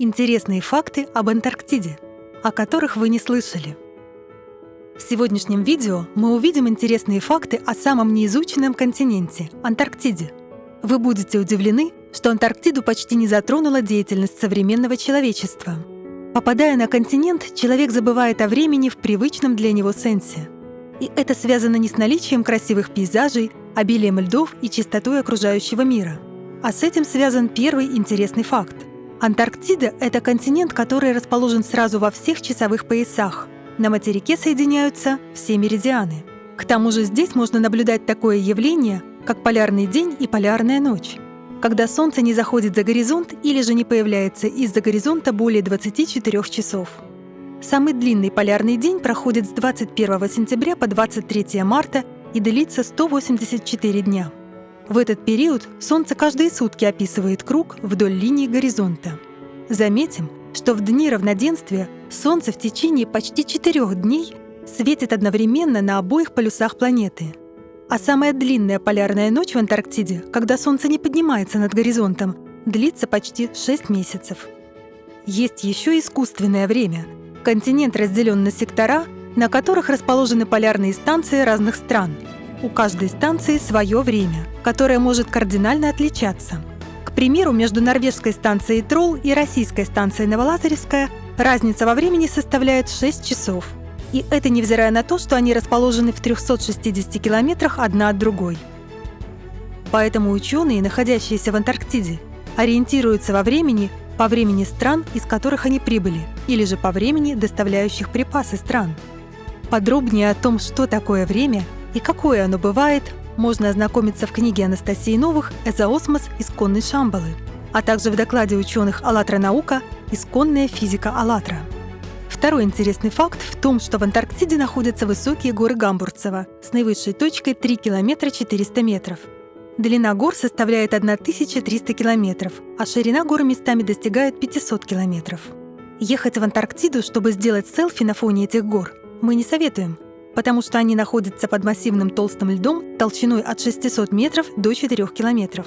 Интересные факты об Антарктиде, о которых вы не слышали. В сегодняшнем видео мы увидим интересные факты о самом неизученном континенте – Антарктиде. Вы будете удивлены, что Антарктиду почти не затронула деятельность современного человечества. Попадая на континент, человек забывает о времени в привычном для него сенсе. И это связано не с наличием красивых пейзажей, обилием льдов и чистотой окружающего мира. А с этим связан первый интересный факт. Антарктида — это континент, который расположен сразу во всех часовых поясах. На материке соединяются все меридианы. К тому же здесь можно наблюдать такое явление, как полярный день и полярная ночь когда Солнце не заходит за горизонт или же не появляется из-за горизонта более 24 часов. Самый длинный полярный день проходит с 21 сентября по 23 марта и длится 184 дня. В этот период Солнце каждые сутки описывает круг вдоль линии горизонта. Заметим, что в дни равноденствия Солнце в течение почти четырех дней светит одновременно на обоих полюсах планеты – а самая длинная полярная ночь в Антарктиде, когда Солнце не поднимается над горизонтом, длится почти 6 месяцев. Есть еще искусственное время. Континент разделен на сектора, на которых расположены полярные станции разных стран. У каждой станции свое время, которое может кардинально отличаться. К примеру, между норвежской станцией Тролл и российской станцией Новолазаревская разница во времени составляет 6 часов – и это невзирая на то, что они расположены в 360 километрах одна от другой. Поэтому ученые, находящиеся в Антарктиде, ориентируются во времени по времени стран, из которых они прибыли, или же по времени доставляющих припасы стран. Подробнее о том, что такое время и какое оно бывает, можно ознакомиться в книге Анастасии Новых «Эзоосмос. Исконной Шамбалы», а также в докладе ученых «АЛЛАТРА наука. Исконная физика АЛЛАТРА». Второй интересный факт в том, что в Антарктиде находятся высокие горы Гамбурцева с наивысшей точкой 3 километра 400 метров. Длина гор составляет 1300 километров, а ширина гор местами достигает 500 километров. Ехать в Антарктиду, чтобы сделать селфи на фоне этих гор, мы не советуем, потому что они находятся под массивным толстым льдом толщиной от 600 метров до 4 километров.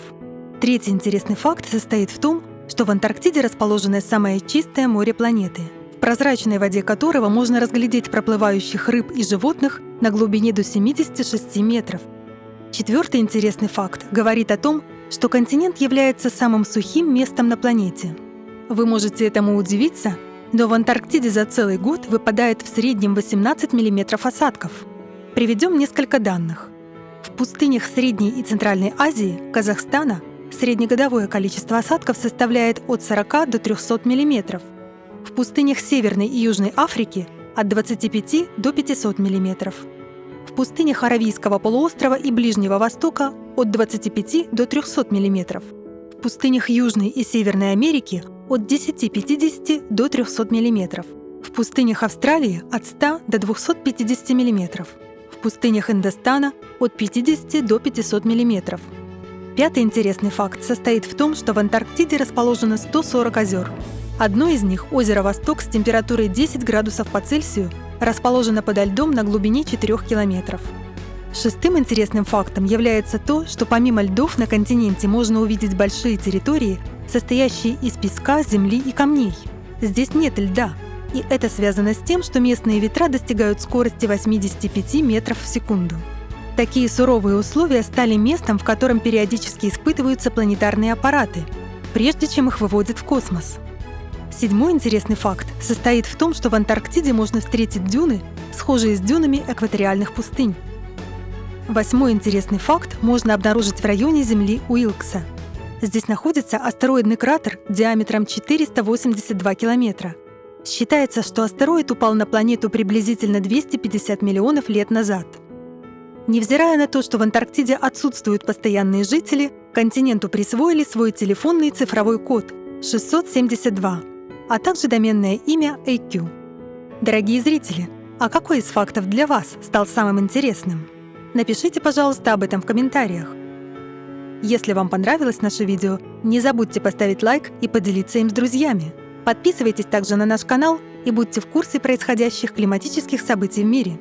Третий интересный факт состоит в том, что в Антарктиде расположено самое чистое море планеты – прозрачной воде которого можно разглядеть проплывающих рыб и животных на глубине до 76 метров. Четвертый интересный факт говорит о том, что континент является самым сухим местом на планете. Вы можете этому удивиться, но в Антарктиде за целый год выпадает в среднем 18 мм осадков. Приведем несколько данных. В пустынях Средней и Центральной Азии, Казахстана, среднегодовое количество осадков составляет от 40 до 300 мм, в пустынях Северной и Южной Африки от 25 до 500 мм. В пустынях Аравийского полуострова и Ближнего Востока от 25 до 300 мм. В пустынях Южной и Северной Америки от 10-50 до 300 мм. В пустынях Австралии от 100 до 250 мм. В пустынях Индостана от 50 до 500 мм. Пятый интересный факт состоит в том, что в Антарктиде расположено 140 озер, Одно из них, озеро Восток с температурой 10 градусов по Цельсию, расположено подо льдом на глубине 4 километров. Шестым интересным фактом является то, что помимо льдов на континенте можно увидеть большие территории, состоящие из песка, земли и камней. Здесь нет льда, и это связано с тем, что местные ветра достигают скорости 85 метров в секунду. Такие суровые условия стали местом, в котором периодически испытываются планетарные аппараты, прежде чем их выводят в космос. Седьмой интересный факт состоит в том, что в Антарктиде можно встретить дюны, схожие с дюнами экваториальных пустынь. Восьмой интересный факт можно обнаружить в районе Земли Уилкса. Здесь находится астероидный кратер диаметром 482 километра. Считается, что астероид упал на планету приблизительно 250 миллионов лет назад. Невзирая на то, что в Антарктиде отсутствуют постоянные жители, континенту присвоили свой телефонный цифровой код 672 а также доменное имя AQ. Дорогие зрители, а какой из фактов для вас стал самым интересным? Напишите, пожалуйста, об этом в комментариях. Если вам понравилось наше видео, не забудьте поставить лайк и поделиться им с друзьями. Подписывайтесь также на наш канал и будьте в курсе происходящих климатических событий в мире.